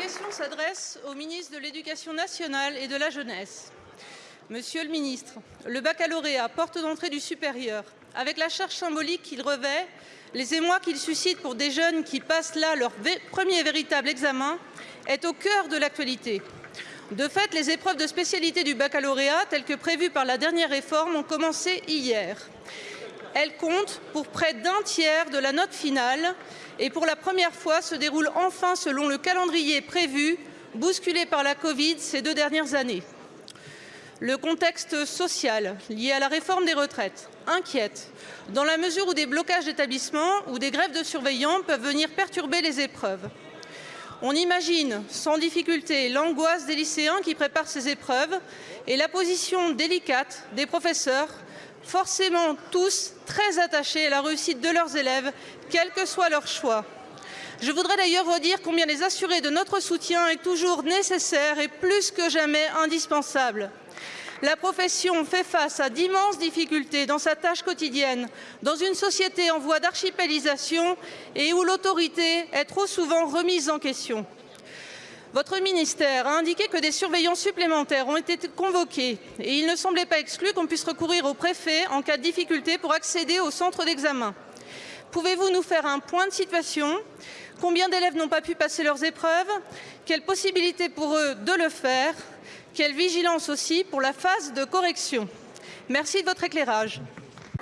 question s'adresse au ministre de l'Éducation nationale et de la jeunesse. Monsieur le ministre, le baccalauréat, porte d'entrée du supérieur, avec la charge symbolique qu'il revêt, les émois qu'il suscite pour des jeunes qui passent là leur premier véritable examen, est au cœur de l'actualité. De fait, les épreuves de spécialité du baccalauréat, telles que prévues par la dernière réforme, ont commencé hier. Elles comptent pour près d'un tiers de la note finale et pour la première fois se déroulent enfin selon le calendrier prévu, bousculé par la Covid ces deux dernières années. Le contexte social lié à la réforme des retraites inquiète, dans la mesure où des blocages d'établissements ou des grèves de surveillants peuvent venir perturber les épreuves. On imagine sans difficulté l'angoisse des lycéens qui préparent ces épreuves et la position délicate des professeurs forcément tous très attachés à la réussite de leurs élèves, quel que soit leur choix. Je voudrais d'ailleurs redire combien les assurer de notre soutien est toujours nécessaire et plus que jamais indispensable. La profession fait face à d'immenses difficultés dans sa tâche quotidienne, dans une société en voie d'archipélisation et où l'autorité est trop souvent remise en question. Votre ministère a indiqué que des surveillants supplémentaires ont été convoqués et il ne semblait pas exclu qu'on puisse recourir au préfet en cas de difficulté pour accéder au centre d'examen. Pouvez-vous nous faire un point de situation? Combien d'élèves n'ont pas pu passer leurs épreuves? Quelle possibilité pour eux de le faire? Quelle vigilance aussi pour la phase de correction? Merci de votre éclairage.